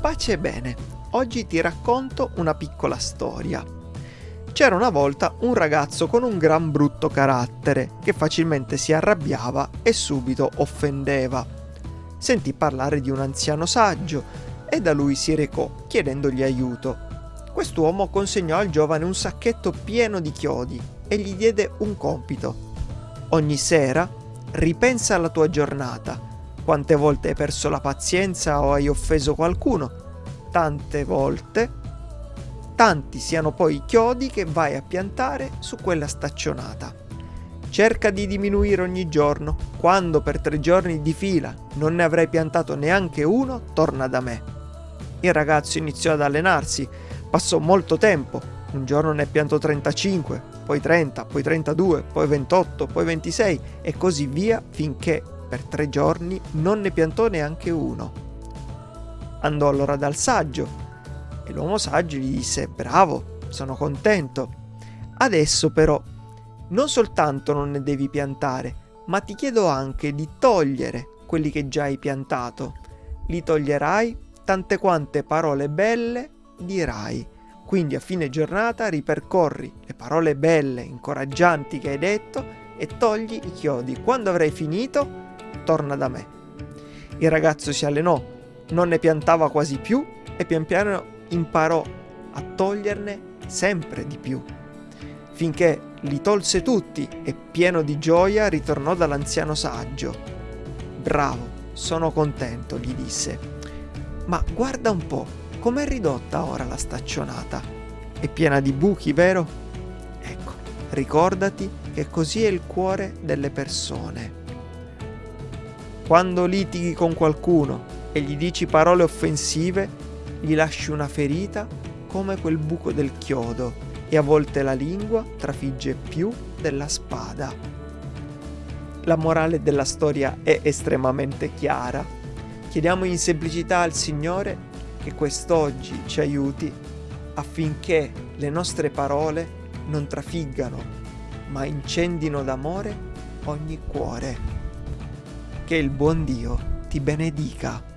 pace e bene. Oggi ti racconto una piccola storia. C'era una volta un ragazzo con un gran brutto carattere che facilmente si arrabbiava e subito offendeva. Sentì parlare di un anziano saggio e da lui si recò chiedendogli aiuto. Quest'uomo consegnò al giovane un sacchetto pieno di chiodi e gli diede un compito. Ogni sera ripensa alla tua giornata quante volte hai perso la pazienza o hai offeso qualcuno? Tante volte. Tanti siano poi i chiodi che vai a piantare su quella staccionata. Cerca di diminuire ogni giorno. Quando per tre giorni di fila non ne avrai piantato neanche uno, torna da me. Il ragazzo iniziò ad allenarsi. Passò molto tempo. Un giorno ne piantò 35, poi 30, poi 32, poi 28, poi 26 e così via finché per tre giorni non ne piantò neanche uno. Andò allora dal saggio e l'uomo saggio gli disse bravo, sono contento. Adesso però non soltanto non ne devi piantare, ma ti chiedo anche di togliere quelli che già hai piantato. Li toglierai tante quante parole belle dirai. Quindi a fine giornata ripercorri le parole belle, incoraggianti che hai detto e togli i chiodi. Quando avrai finito, torna da me. Il ragazzo si allenò, non ne piantava quasi più e pian piano imparò a toglierne sempre di più, finché li tolse tutti e pieno di gioia ritornò dall'anziano saggio. Bravo, sono contento, gli disse. Ma guarda un po', com'è ridotta ora la staccionata? È piena di buchi, vero? Ecco, ricordati che così è il cuore delle persone. Quando litighi con qualcuno e gli dici parole offensive, gli lasci una ferita come quel buco del chiodo e a volte la lingua trafigge più della spada. La morale della storia è estremamente chiara. Chiediamo in semplicità al Signore che quest'oggi ci aiuti affinché le nostre parole non trafiggano, ma incendino d'amore ogni cuore. Che il buon Dio ti benedica.